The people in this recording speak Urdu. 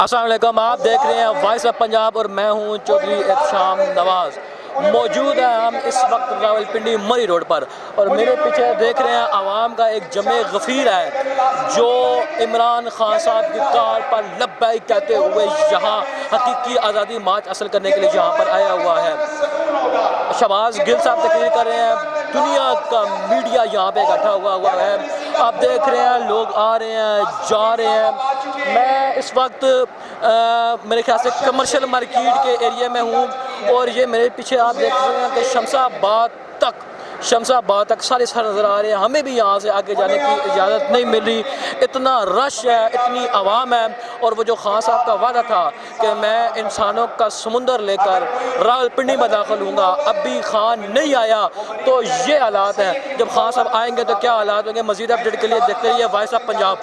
السلام علیکم، آپ دیکھ رہے ہیں وائس آف پنجاب اور میں ہوں چودھری احتشام نواز۔ موجود ہیں ہم اس وقت راول پنڈی مری روڈ پر اور میرے پیچھے دیکھ رہے ہیں عوام کا ایک جمع غفیر ہے جو عمران خان صاحب کی کار پر لبیک کہتے ہوئے یہاں حقیقی آزادی مارچ حاصل کرنے کے لیے یہاں پر آیا ہوا ہے۔ شہباز گل صاحب تقریر کر رہے ہیں، دنیا کا میڈیا یہاں پہ اکٹھا ہوا ہوا ہے۔ آپ دیکھ رہے ہیں، لوگ آ رہے ہیں، جا رہے ہیں۔ میں اس وقت میرے خیال سے کمرشل مارکیٹ کے ایریے میں ہوں اور یہ میرے پیچھے آپ دیکھ رہے ہیں کہ شمسہ آباد تک، شمسہ آباد تک سارے سر نظر آ رہے ہیں۔ ہمیں بھی یہاں سے آگے جانے کی اجازت نہیں مل رہی۔ اتنا رش ہے، اتنی عوام ہے اور وہ جو خان صاحب کا وعدہ تھا کہ میں انسانوں کا سمندر لے کر راول پنڈی میں داخل ہوں گا، اب بھی خان نہیں آیا۔ تو یہ حالات ہیں۔ جب خان صاحب آئیں گے تو کیا حالات ہوں گے؟ مزید اپڈیٹ کے لیے دیکھتے رہیے۔ Voice of Punjab.